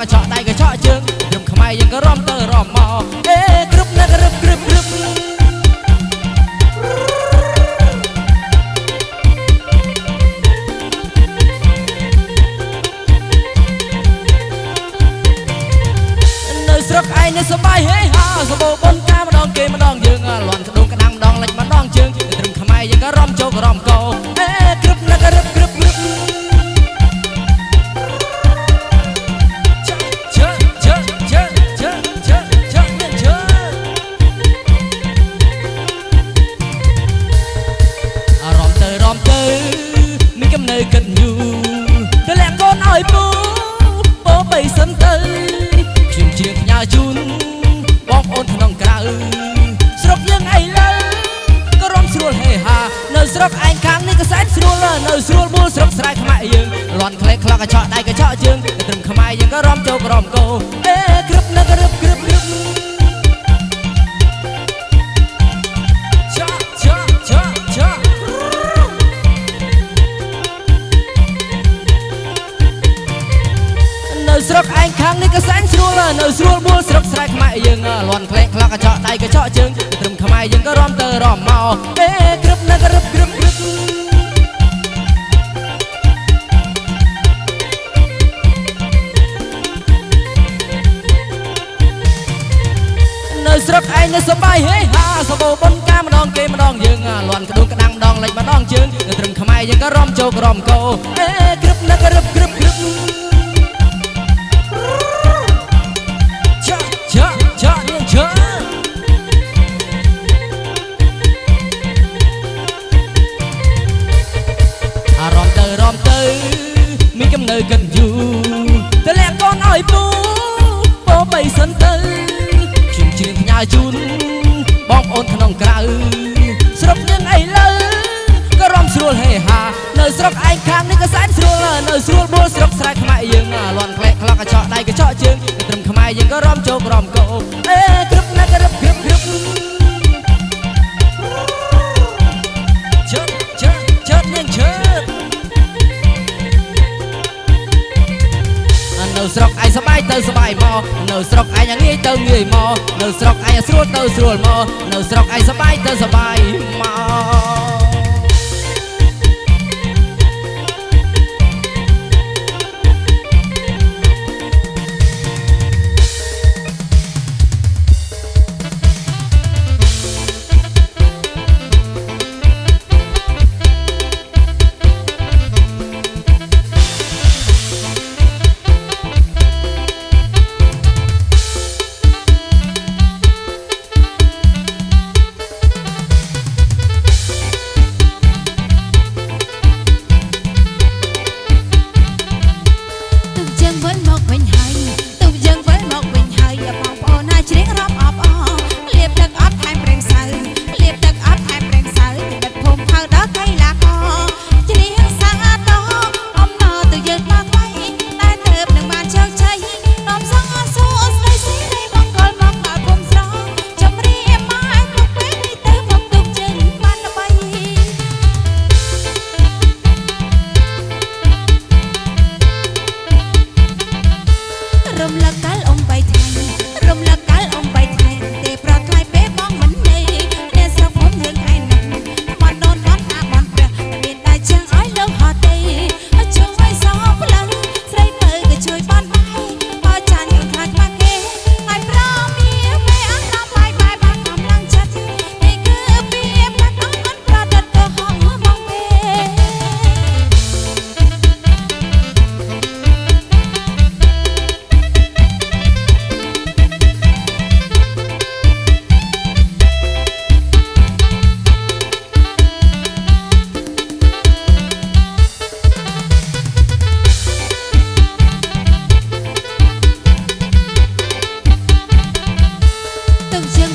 ក្លេខ្លោកកញ្ចក់ដៃកញ្ចក់ជើងត្រឹមខ្មែរយើងក៏រំទៅរំមកអេគ្រប់ណាក្រឹបក្រឹបក្រឹបនៅស្រុកឯងនៅសបាយហេហាសបោបុនតាមម្ដងគេម្ដងយើងលន់ក្ដុងក្ដាំងម្ដងលិចម្ដងជើងត្រឹមខ្មែរយើងក៏រំជោគរំកោអេគ្រប់ណាក្រឹ នកំណើគិតយូរទៅលាក់កូនឲ្យពូពោបីសិនទៅខ្ញុំជាផ្ញើជូនបងប្អូនក្នុងក្រៅស្រុកយើងអីលើក៏រំស្រួលហេហានៅស្រុកឯងខាងនេះក៏សែនស្រួលនៅស្រួលបួលស្រុកស្រែខ្មែរយើងលន់ក្លេខ្លោកកញ្ចក់ដៃកញ្ចក់ជើងត្រឹមខ្មែរយើងក៏រំចូលក្រំកោអេក្ស្រួលបួលស្រុកស្រែខ្មែរយើងលន់ក្លេខ្លោកកញ្ចក់ដៃកញ្ចក់ជើងត្រឹមខ្មែរយើងក៏រំទៅរំមកអេក្រឹបនឹករឹបក្រឹបក្រឹបនៅស្រុកឯងនៅសបាយហេហាសបោបុនកាម្ដងគេម្ដងយើងលន់ក្ដួងក្ដាំងម្ដងលេចម្ដងជើងនៅត្រឹមខ្មែរយើងក៏រំជោគរំកោអេ ស្រុកឯងខាងនេះក៏សែនស្រួលនៅស្រួលបួលស្រុកស្រែខ្មែរយើងលន់ក្លែកខ្លោកកញ្ចក់ដៃកញ្ចក់ជើងត្រឹមខ្មែរយើងក៏រំជោគរំកោអេក្រឹបណាក្រឹបក្រឹបក្រឹបជើជើជើនាងជើនៅស្រុកឯងសបាយទៅសបាយមកនៅស្រុកឯងងាយទៅងាយមកនៅស្រុកឯងស្រួលទៅស្រួលមកនៅស្រុកឯងសបាយទៅសបាយមក I'm black. всех